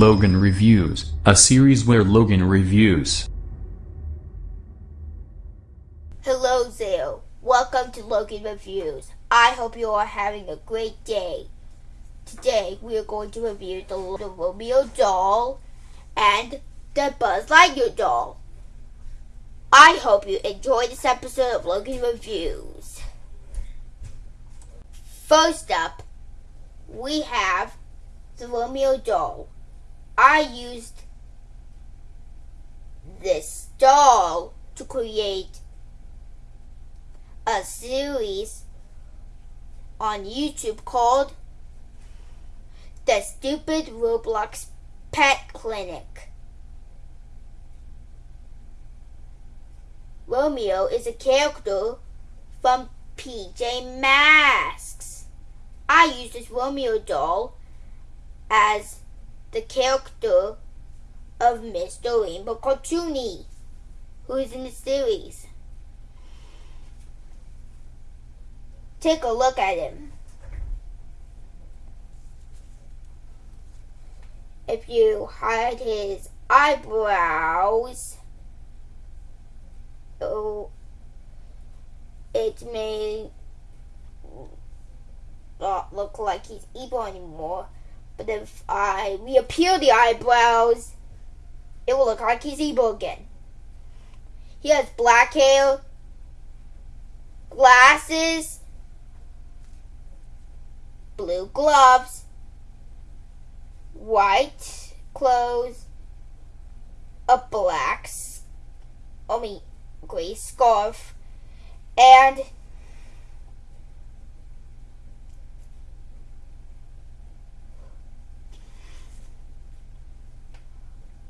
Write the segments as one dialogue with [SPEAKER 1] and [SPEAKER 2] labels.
[SPEAKER 1] Logan Reviews, a series where Logan reviews.
[SPEAKER 2] Hello there. Welcome to Logan Reviews. I hope you are having a great day. Today we are going to review the, the Romeo doll and the Buzz Lightyear doll. I hope you enjoy this episode of Logan Reviews. First up, we have the Romeo doll. I used this doll to create a series on YouTube called The Stupid Roblox Pet Clinic. Romeo is a character from PJ Masks. I used this Romeo doll as the character of Mr. Rainbow Cartoony, who is in the series. Take a look at him. If you hide his eyebrows, oh, it may not look like he's evil anymore. But if I reappear the eyebrows, it will look like he's evil again. He has black hair, glasses, blue gloves, white clothes, a black, I mean, gray scarf, and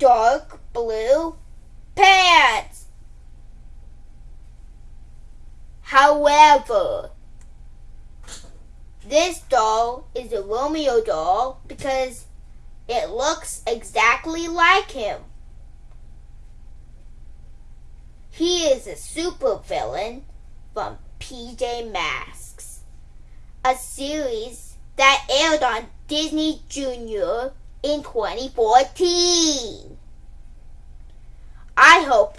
[SPEAKER 2] dark blue pants. However, this doll is a Romeo doll because it looks exactly like him. He is a supervillain from PJ Masks, a series that aired on Disney Junior in 2014. I hope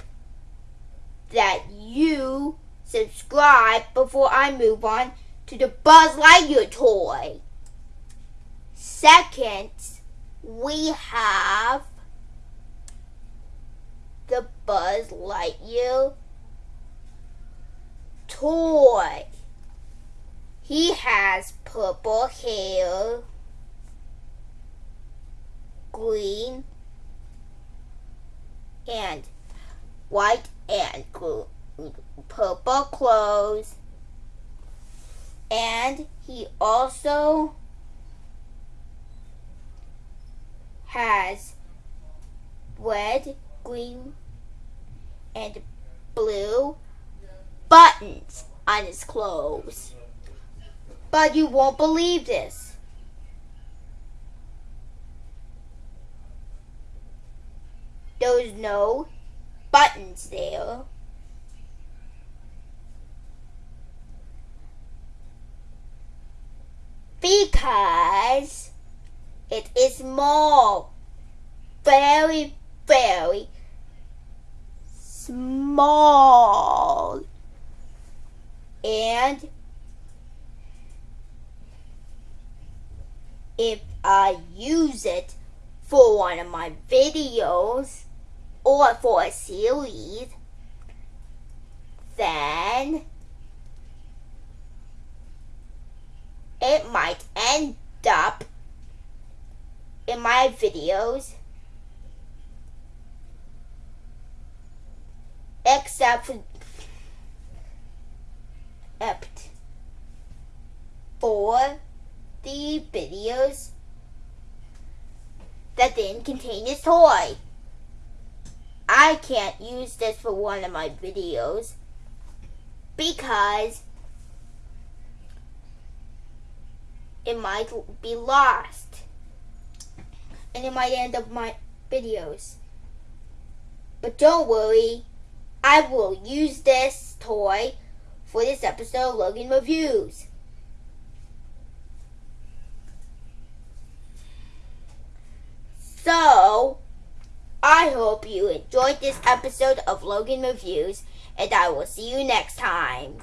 [SPEAKER 2] that you subscribe before I move on to the Buzz Lightyear toy. Second, we have the Buzz Lightyear toy. He has purple hair green and white and purple clothes. And he also has red, green, and blue buttons on his clothes. But you won't believe this. There's no buttons there. Because it is small. Very, very small. And if I use it for one of my videos, or for a series, then it might end up in my videos except for, except for the videos that didn't contain this toy. I can't use this for one of my videos because it might be lost and it might end up my videos. But don't worry, I will use this toy for this episode of Logan Reviews. So, I hope you enjoyed this episode of Logan Reviews, and I will see you next time.